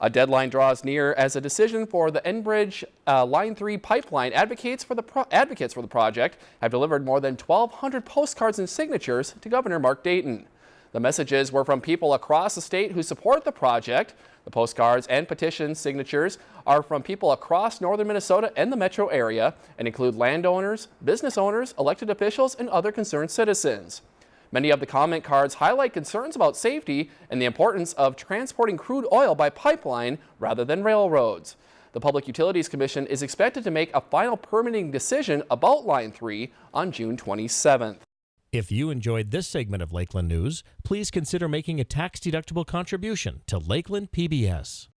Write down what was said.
A deadline draws near as a decision for the Enbridge uh, Line 3 pipeline advocates for, the advocates for the project have delivered more than 1,200 postcards and signatures to Governor Mark Dayton. The messages were from people across the state who support the project. The postcards and petition signatures are from people across northern Minnesota and the metro area and include landowners, business owners, elected officials, and other concerned citizens. Many of the comment cards highlight concerns about safety and the importance of transporting crude oil by pipeline rather than railroads. The Public Utilities Commission is expected to make a final permitting decision about Line 3 on June 27th. If you enjoyed this segment of Lakeland News, please consider making a tax-deductible contribution to Lakeland PBS.